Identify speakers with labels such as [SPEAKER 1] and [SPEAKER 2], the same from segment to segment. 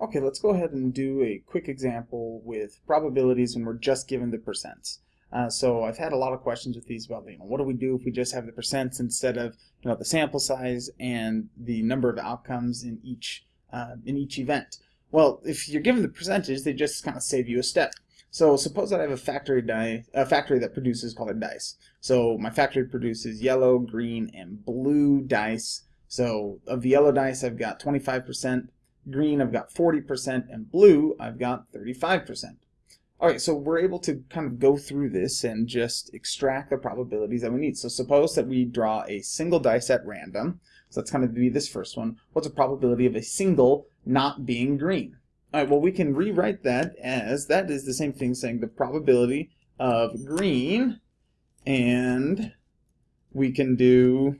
[SPEAKER 1] Okay, let's go ahead and do a quick example with probabilities when we're just given the percents. Uh, so I've had a lot of questions with these about, you know, what do we do if we just have the percents instead of, you know, the sample size and the number of outcomes in each uh, in each event. Well, if you're given the percentage, they just kind of save you a step. So suppose that I have a factory die, a factory that produces colored dice. So my factory produces yellow, green, and blue dice. So of the yellow dice, I've got 25%, green I've got 40%, and blue I've got 35%. Alright, so we're able to kind of go through this and just extract the probabilities that we need. So suppose that we draw a single dice at random. So that's going to be this first one. What's the probability of a single not being green? Alright, well we can rewrite that as, that is the same thing saying the probability of green, and we can do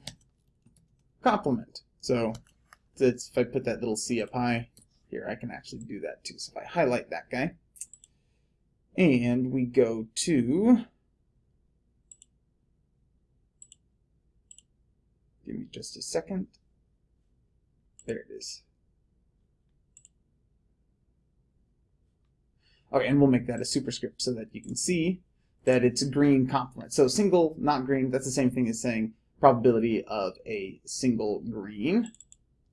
[SPEAKER 1] complement. So if I put that little C up high, here I can actually do that too. So if I highlight that guy, and we go to, give me just a second, there it is. Okay, and we'll make that a superscript so that you can see that it's a green complement. So single, not green, that's the same thing as saying probability of a single green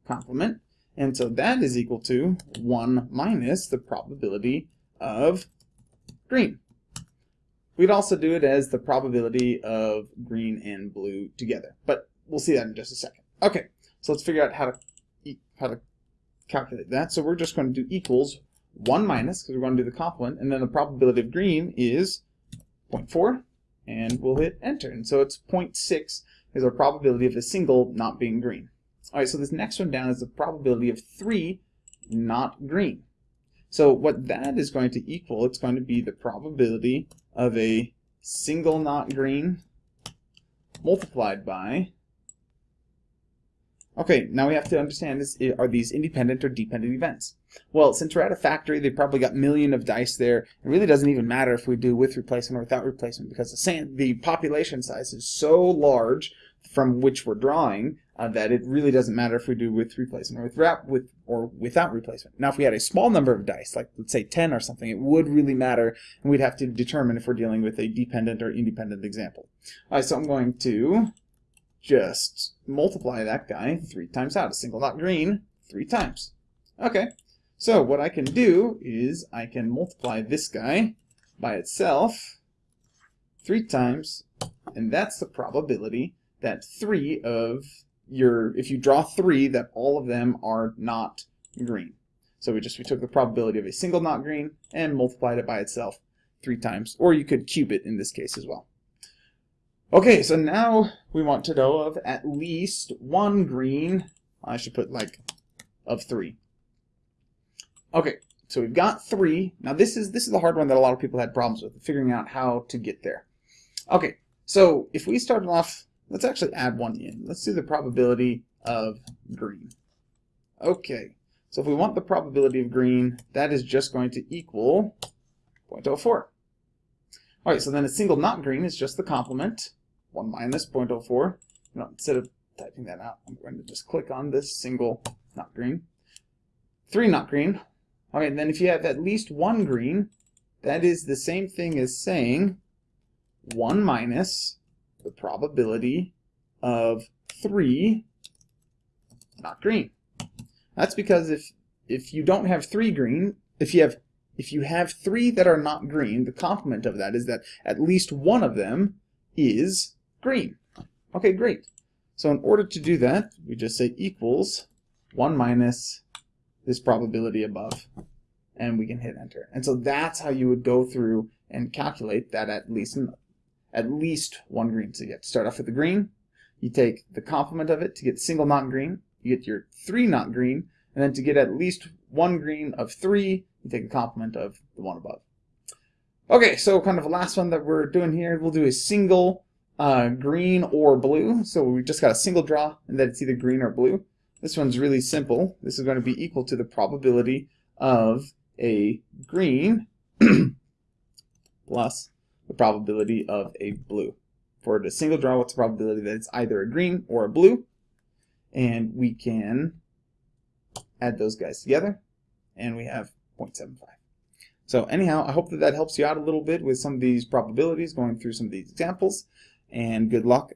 [SPEAKER 1] complement. And so that is equal to 1 minus the probability of green. We'd also do it as the probability of green and blue together, but we'll see that in just a second. Okay, so let's figure out how to how to calculate that. So we're just going to do equals 1 minus, because we're going to do the complement, and then the probability of green is 0.4, and we'll hit enter. And so it's 0.6 is our probability of a single not being green. All right, so this next one down is the probability of three not green. So what that is going to equal, it's going to be the probability of a single not green multiplied by Okay, now we have to understand are these independent or dependent events? Well, since we're at a factory, they probably got million of dice there. It really doesn't even matter if we do with replacement or without replacement because the, the population size is so large from which we're drawing uh, that it really doesn't matter if we do with replacement or without with or without replacement. Now, if we had a small number of dice, like let's say 10 or something, it would really matter, and we'd have to determine if we're dealing with a dependent or independent example. All right, so I'm going to just multiply that guy three times out. A single dot green three times. Okay, so what I can do is I can multiply this guy by itself three times, and that's the probability that three of if you draw three, that all of them are not green. So we just, we took the probability of a single not green and multiplied it by itself three times, or you could cube it in this case as well. Okay, so now we want to know of at least one green. I should put like of three. Okay, so we've got three. Now this is this is the hard one that a lot of people had problems with, figuring out how to get there. Okay, so if we started off, let's actually add one in. Let's do the probability of green. Okay, so if we want the probability of green, that is just going to equal 0.04. All right, so then a single not green is just the complement. 1 minus 0.04. You know, instead of typing that out, I'm going to just click on this single not green. 3 not green. Okay, then if you have at least one green, that is the same thing as saying 1 minus the probability of 3 not green. That's because if if you don't have 3 green, if you have if you have 3 that are not green, the complement of that is that at least one of them is green. Okay, great. So in order to do that, we just say equals 1 minus this probability above, and we can hit enter. And so that's how you would go through and calculate that at least at least one green. So you start off with the green, you take the complement of it to get single not green, you get your three not green, and then to get at least one green of three, you take the complement of the one above. Okay, so kind of the last one that we're doing here, we'll do a single uh, green or blue. So we just got a single draw and that it's either green or blue. This one's really simple. This is going to be equal to the probability of a green plus the probability of a blue. For the single draw, what's the probability that it's either a green or a blue? And we can add those guys together. and we have 0.75. So anyhow, I hope that that helps you out a little bit with some of these probabilities, going through some of these examples, and good luck